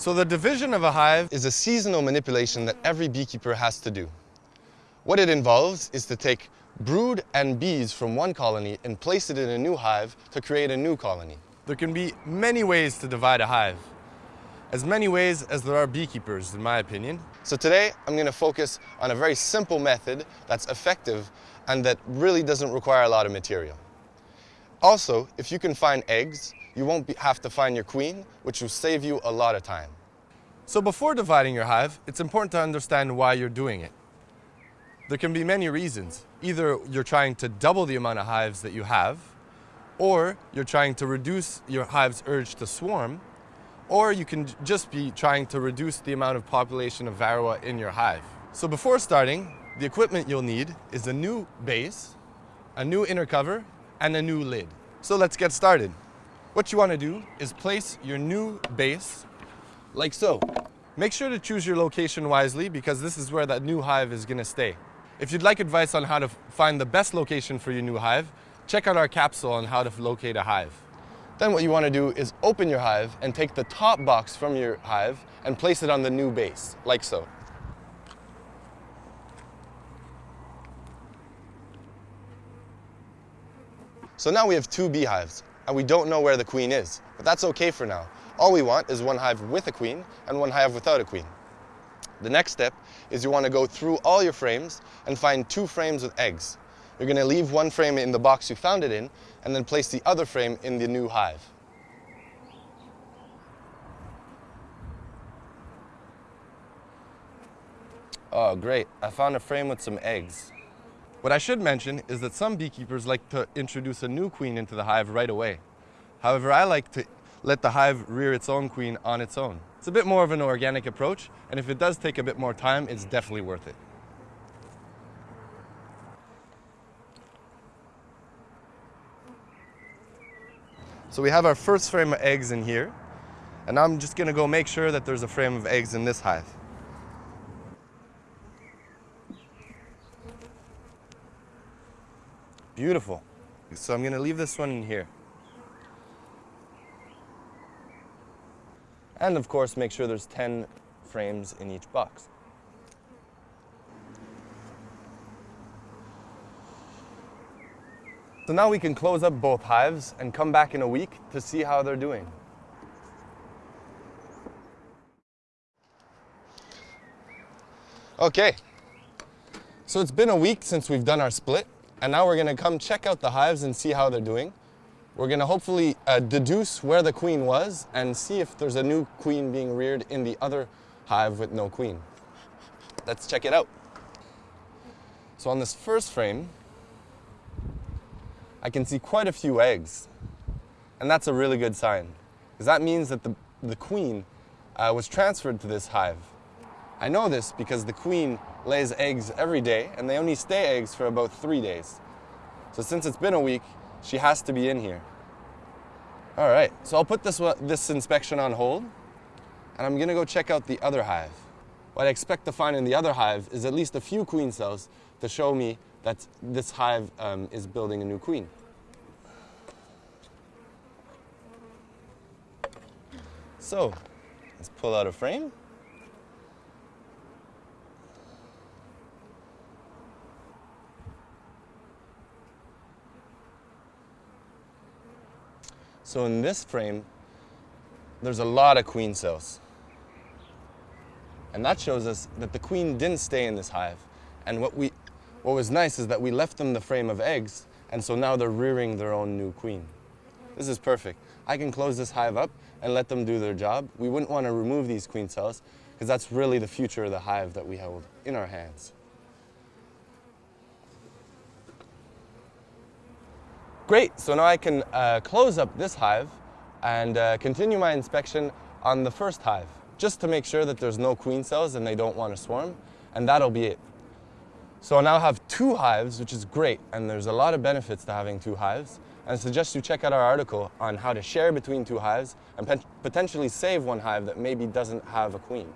So the division of a hive is a seasonal manipulation that every beekeeper has to do. What it involves is to take brood and bees from one colony and place it in a new hive to create a new colony. There can be many ways to divide a hive. As many ways as there are beekeepers, in my opinion. So today, I'm going to focus on a very simple method that's effective and that really doesn't require a lot of material. Also, if you can find eggs, you won't be, have to find your queen, which will save you a lot of time. So before dividing your hive, it's important to understand why you're doing it. There can be many reasons. Either you're trying to double the amount of hives that you have, or you're trying to reduce your hive's urge to swarm, or you can just be trying to reduce the amount of population of varroa in your hive. So before starting, the equipment you'll need is a new base, a new inner cover, and a new lid. So let's get started. What you want to do is place your new base like so. Make sure to choose your location wisely because this is where that new hive is going to stay. If you'd like advice on how to find the best location for your new hive, check out our capsule on how to locate a hive. Then what you want to do is open your hive and take the top box from your hive and place it on the new base, like so. So now we have two beehives and we don't know where the queen is. But that's okay for now. All we want is one hive with a queen and one hive without a queen. The next step is you want to go through all your frames and find two frames with eggs. You're going to leave one frame in the box you found it in and then place the other frame in the new hive. Oh, great. I found a frame with some eggs. What I should mention is that some beekeepers like to introduce a new queen into the hive right away. However, I like to let the hive rear its own queen on its own. It's a bit more of an organic approach, and if it does take a bit more time, it's definitely worth it. So we have our first frame of eggs in here, and I'm just gonna go make sure that there's a frame of eggs in this hive. Beautiful. So I'm going to leave this one in here. And of course, make sure there's 10 frames in each box. So now we can close up both hives and come back in a week to see how they're doing. Okay, so it's been a week since we've done our split. And now we're going to come check out the hives and see how they're doing. We're going to hopefully uh, deduce where the queen was and see if there's a new queen being reared in the other hive with no queen. Let's check it out. So on this first frame, I can see quite a few eggs. And that's a really good sign, because that means that the, the queen uh, was transferred to this hive. I know this because the queen lays eggs every day, and they only stay eggs for about three days. So since it's been a week, she has to be in here. All right, so I'll put this, this inspection on hold, and I'm gonna go check out the other hive. What I expect to find in the other hive is at least a few queen cells to show me that this hive um, is building a new queen. So, let's pull out a frame. So in this frame, there's a lot of queen cells. And that shows us that the queen didn't stay in this hive. And what, we, what was nice is that we left them the frame of eggs, and so now they're rearing their own new queen. This is perfect. I can close this hive up and let them do their job. We wouldn't want to remove these queen cells because that's really the future of the hive that we hold in our hands. Great, so now I can uh, close up this hive and uh, continue my inspection on the first hive, just to make sure that there's no queen cells and they don't want to swarm, and that'll be it. So I now have two hives, which is great, and there's a lot of benefits to having two hives, and I suggest you check out our article on how to share between two hives and potentially save one hive that maybe doesn't have a queen.